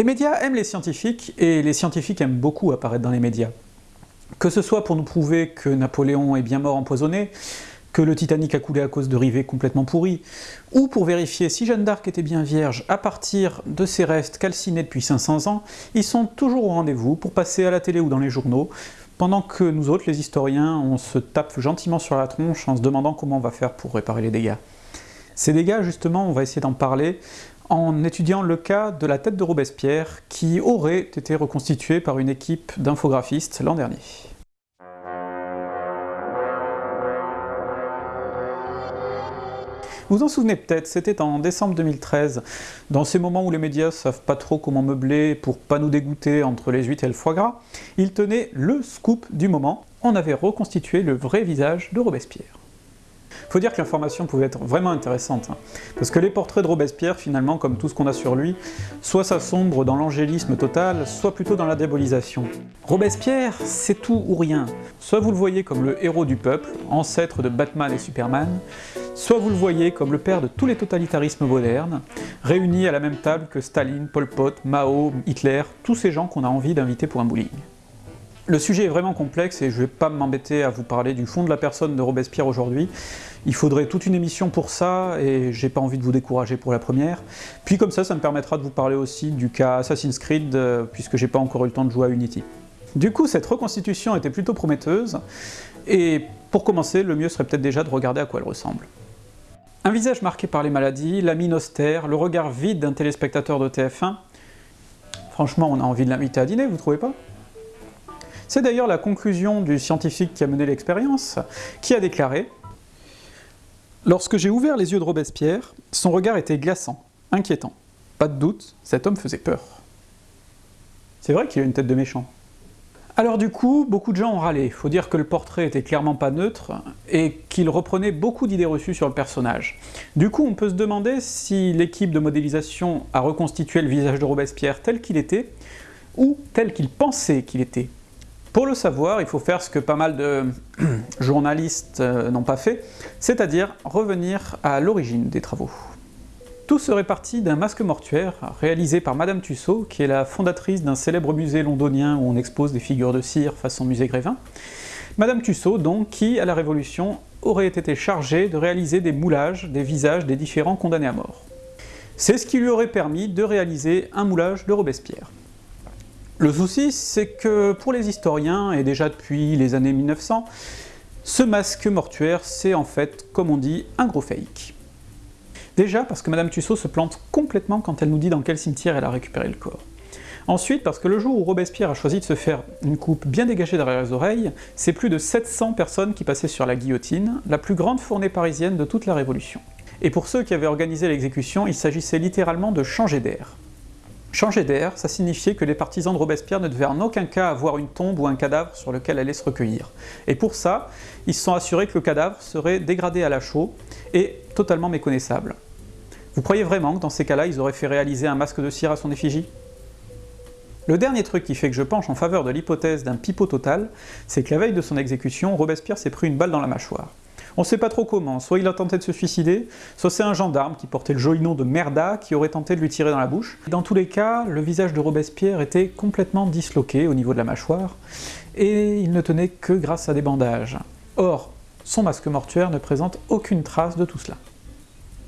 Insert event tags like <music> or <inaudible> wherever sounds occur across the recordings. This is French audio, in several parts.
Les médias aiment les scientifiques, et les scientifiques aiment beaucoup apparaître dans les médias. Que ce soit pour nous prouver que Napoléon est bien mort empoisonné, que le Titanic a coulé à cause de rivets complètement pourris, ou pour vérifier si Jeanne d'Arc était bien vierge à partir de ses restes calcinés depuis 500 ans, ils sont toujours au rendez-vous pour passer à la télé ou dans les journaux, pendant que nous autres, les historiens, on se tape gentiment sur la tronche en se demandant comment on va faire pour réparer les dégâts. Ces dégâts, justement, on va essayer d'en parler en étudiant le cas de la tête de Robespierre, qui aurait été reconstituée par une équipe d'infographistes l'an dernier. Vous en souvenez peut-être, c'était en décembre 2013, dans ces moments où les médias savent pas trop comment meubler pour pas nous dégoûter entre les huîtres et le foie gras, il tenait le scoop du moment, on avait reconstitué le vrai visage de Robespierre. Faut dire que l'information pouvait être vraiment intéressante, hein. parce que les portraits de Robespierre, finalement, comme tout ce qu'on a sur lui, soit ça sombre dans l'angélisme total, soit plutôt dans la diabolisation. Robespierre, c'est tout ou rien. Soit vous le voyez comme le héros du peuple, ancêtre de Batman et Superman, soit vous le voyez comme le père de tous les totalitarismes modernes, réunis à la même table que Staline, Pol Pot, Mao, Hitler, tous ces gens qu'on a envie d'inviter pour un bowling. Le sujet est vraiment complexe et je vais pas m'embêter à vous parler du fond de la personne de Robespierre aujourd'hui. Il faudrait toute une émission pour ça, et j'ai pas envie de vous décourager pour la première. Puis comme ça, ça me permettra de vous parler aussi du cas Assassin's Creed, euh, puisque j'ai pas encore eu le temps de jouer à Unity. Du coup, cette reconstitution était plutôt prometteuse, et pour commencer, le mieux serait peut-être déjà de regarder à quoi elle ressemble. Un visage marqué par les maladies, la mine austère, le regard vide d'un téléspectateur de TF1, franchement on a envie de l'inviter à dîner, vous trouvez pas? C'est d'ailleurs la conclusion du scientifique qui a mené l'expérience, qui a déclaré « Lorsque j'ai ouvert les yeux de Robespierre, son regard était glaçant, inquiétant. Pas de doute, cet homme faisait peur. » C'est vrai qu'il a une tête de méchant. Alors du coup, beaucoup de gens ont râlé, faut dire que le portrait était clairement pas neutre, et qu'il reprenait beaucoup d'idées reçues sur le personnage. Du coup, on peut se demander si l'équipe de modélisation a reconstitué le visage de Robespierre tel qu'il était, ou tel qu'il pensait qu'il était. Pour le savoir, il faut faire ce que pas mal de <clears throat> journalistes euh, n'ont pas fait, c'est-à-dire revenir à l'origine des travaux. Tout serait parti d'un masque mortuaire réalisé par Madame Tussaud, qui est la fondatrice d'un célèbre musée londonien où on expose des figures de cire façon musée Grévin. Madame Tussaud, donc, qui, à la Révolution, aurait été chargée de réaliser des moulages des visages des différents condamnés à mort. C'est ce qui lui aurait permis de réaliser un moulage de Robespierre. Le souci, c'est que pour les historiens, et déjà depuis les années 1900, ce masque mortuaire, c'est en fait, comme on dit, un gros fake. Déjà parce que Madame Tussaud se plante complètement quand elle nous dit dans quel cimetière elle a récupéré le corps. Ensuite, parce que le jour où Robespierre a choisi de se faire une coupe bien dégagée derrière les oreilles, c'est plus de 700 personnes qui passaient sur la guillotine, la plus grande fournée parisienne de toute la Révolution. Et pour ceux qui avaient organisé l'exécution, il s'agissait littéralement de changer d'air. Changer d'air, ça signifiait que les partisans de Robespierre ne devaient en aucun cas avoir une tombe ou un cadavre sur lequel aller se recueillir. Et pour ça, ils se sont assurés que le cadavre serait dégradé à la chaux et totalement méconnaissable. Vous croyez vraiment que dans ces cas-là, ils auraient fait réaliser un masque de cire à son effigie? Le dernier truc qui fait que je penche en faveur de l'hypothèse d'un pipeau total, c'est que la veille de son exécution, Robespierre s'est pris une balle dans la mâchoire. On sait pas trop comment, soit il a tenté de se suicider, soit c'est un gendarme qui portait le joli nom de Merda qui aurait tenté de lui tirer dans la bouche. Dans tous les cas, le visage de Robespierre était complètement disloqué au niveau de la mâchoire, et il ne tenait que grâce à des bandages. Or, son masque mortuaire ne présente aucune trace de tout cela.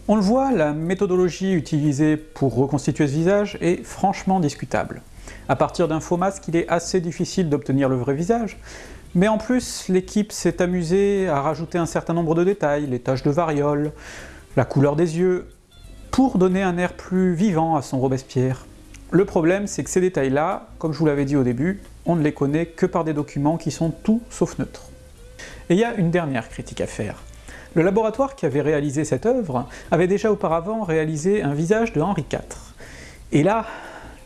On le voit, la méthodologie utilisée pour reconstituer ce visage est franchement discutable. À partir d'un faux masque, il est assez difficile d'obtenir le vrai visage, mais en plus, l'équipe s'est amusée à rajouter un certain nombre de détails, les taches de variole, la couleur des yeux, pour donner un air plus vivant à son Robespierre. Le problème, c'est que ces détails-là, comme je vous l'avais dit au début, on ne les connaît que par des documents qui sont tout sauf neutres. Et il y a une dernière critique à faire. Le laboratoire qui avait réalisé cette œuvre avait déjà auparavant réalisé un visage de Henri IV. Et là,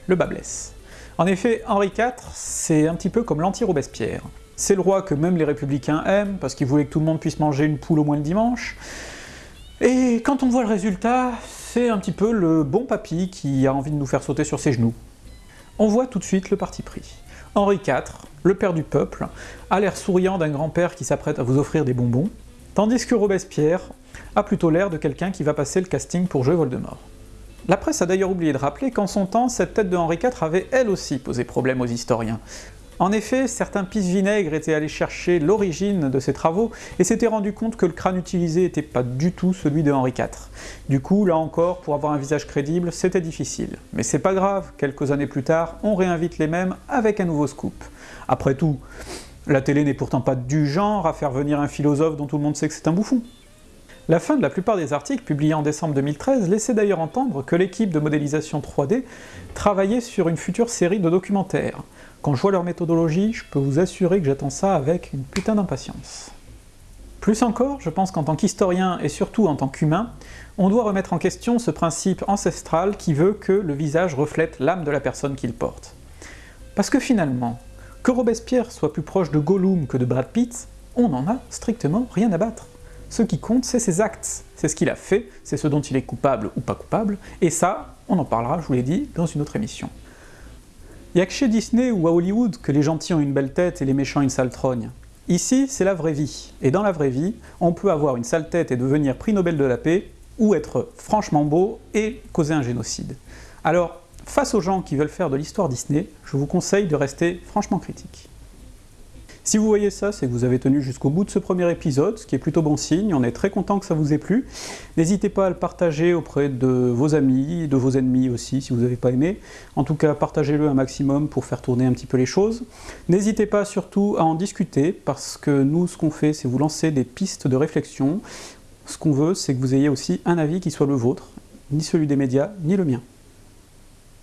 le bas blesse. En effet, Henri IV, c'est un petit peu comme l'anti-Robespierre. C'est le roi que même les républicains aiment, parce qu'ils voulaient que tout le monde puisse manger une poule au moins le dimanche. Et quand on voit le résultat, c'est un petit peu le bon papy qui a envie de nous faire sauter sur ses genoux. On voit tout de suite le parti pris. Henri IV, le père du peuple, a l'air souriant d'un grand-père qui s'apprête à vous offrir des bonbons, tandis que Robespierre a plutôt l'air de quelqu'un qui va passer le casting pour jouer Voldemort. La presse a d'ailleurs oublié de rappeler qu'en son temps, cette tête de Henri IV avait elle aussi posé problème aux historiens. En effet, certains pisse-vinaigres étaient allés chercher l'origine de ces travaux et s'étaient rendu compte que le crâne utilisé n'était pas du tout celui de Henri IV. Du coup, là encore, pour avoir un visage crédible, c'était difficile. Mais c'est pas grave, quelques années plus tard, on réinvite les mêmes avec un nouveau scoop. Après tout, la télé n'est pourtant pas du genre à faire venir un philosophe dont tout le monde sait que c'est un bouffon. La fin de la plupart des articles publiés en décembre 2013 laissait d'ailleurs entendre que l'équipe de modélisation 3D travaillait sur une future série de documentaires. Quand je vois leur méthodologie, je peux vous assurer que j'attends ça avec une putain d'impatience. Plus encore, je pense qu'en tant qu'historien, et surtout en tant qu'humain, on doit remettre en question ce principe ancestral qui veut que le visage reflète l'âme de la personne qu'il porte. Parce que finalement, que Robespierre soit plus proche de Gollum que de Brad Pitt, on n'en a strictement rien à battre. Ce qui compte, c'est ses actes, c'est ce qu'il a fait, c'est ce dont il est coupable ou pas coupable, et ça, on en parlera, je vous l'ai dit, dans une autre émission. Il a que chez Disney ou à Hollywood que les gentils ont une belle tête et les méchants une sale trogne. Ici, c'est la vraie vie, et dans la vraie vie, on peut avoir une sale tête et devenir prix Nobel de la paix, ou être franchement beau et causer un génocide. Alors, face aux gens qui veulent faire de l'histoire Disney, je vous conseille de rester franchement critique. Si vous voyez ça, c'est que vous avez tenu jusqu'au bout de ce premier épisode, ce qui est plutôt bon signe, on est très content que ça vous ait plu. N'hésitez pas à le partager auprès de vos amis, de vos ennemis aussi, si vous n'avez pas aimé. En tout cas, partagez-le un maximum pour faire tourner un petit peu les choses. N'hésitez pas surtout à en discuter, parce que nous, ce qu'on fait, c'est vous lancer des pistes de réflexion. Ce qu'on veut, c'est que vous ayez aussi un avis qui soit le vôtre, ni celui des médias, ni le mien.